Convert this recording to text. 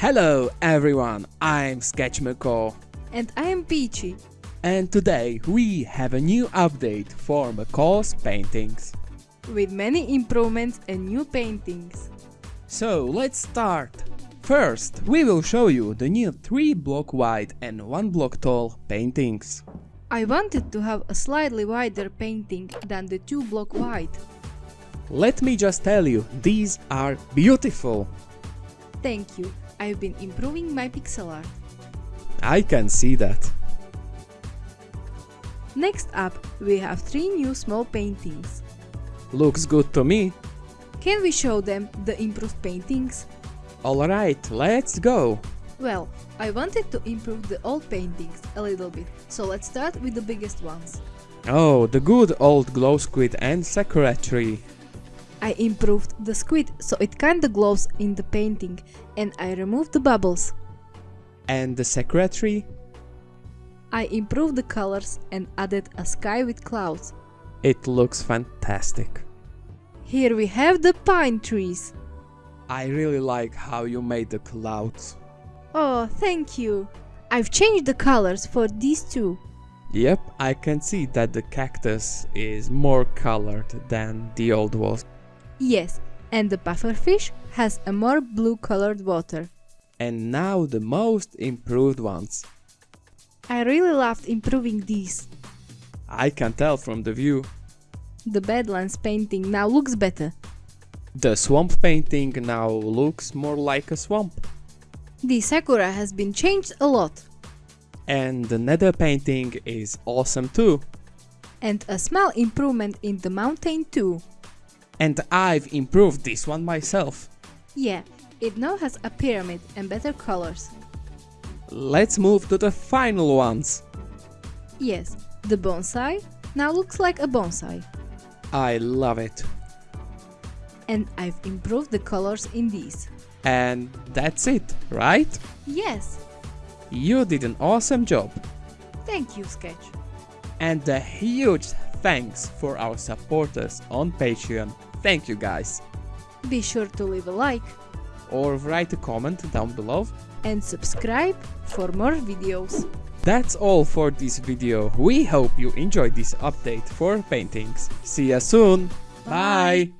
Hello everyone, I'm Sketch Macaw, And I am Peachy. and today we have a new update for Macaw's paintings. with many improvements and new paintings. So let's start. First, we will show you the new 3 block wide and 1 block tall paintings. I wanted to have a slightly wider painting than the 2 block wide. Let me just tell you, these are beautiful. Thank you, I've been improving my pixel art. I can see that. Next up, we have 3 new small paintings. Looks good to me. Can we show them the improved paintings? Alright, let's go. Well, I wanted to improve the old paintings a little bit, so let's start with the biggest ones. Oh, the good old glow squid and sakura tree. I improved the squid so it kinda glows in the painting and I removed the bubbles. And the sakura tree? I improved the colors and added a sky with clouds. It looks fantastic. Here we have the pine trees. I really like how you made the clouds. Oh, thank you. I've changed the colors for these two. Yep, I can see that the cactus is more colored than the old was. Yes, and the pufferfish has a more blue colored water. And now the most improved ones. I really loved improving these. I can tell from the view. The Badlands painting now looks better. The swamp painting now looks more like a swamp. The Sakura has been changed a lot. And the nether painting is awesome too. And a small improvement in the mountain too. And I've improved this one myself. Yeah, it now has a pyramid and better colors. Let's move to the final ones. Yes, the bonsai now looks like a bonsai. I love it. And I've improved the colors in these. And that's it, right? Yes, You did an awesome job. thank you, Sketch. And a huge thanks for our supporters on Patreon. Thank you guys. Be sure to leave a like Or write a comment down below. and subscribe for more videos. That's all for this video. We hope you enjoyed this update for paintings. See you soon. Bye. Bye.